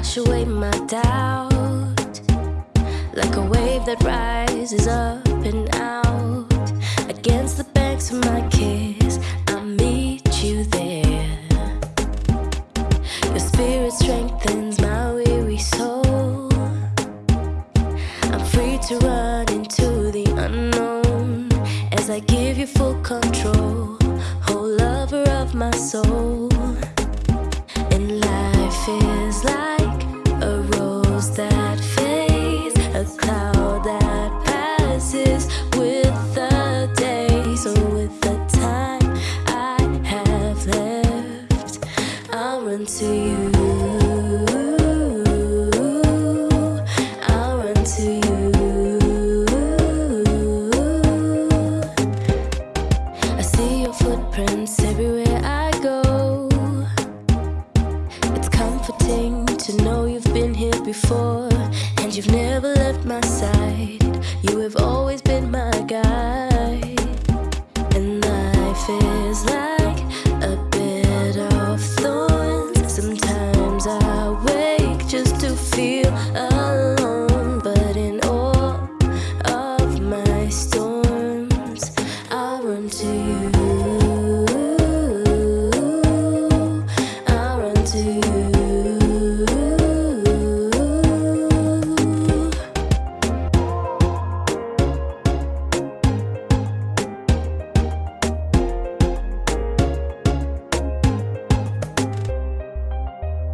wash away my doubt. Like a wave that rises up and out. Against the banks of my kiss, I meet you there. Your spirit strengthens my to run into the unknown as I give you full control. Oh, lover of my soul. And life is like a rose that fades, a cloud that passes with the day. So, with the time I have left, I'll run to you. Before and you've never left my side. You have always been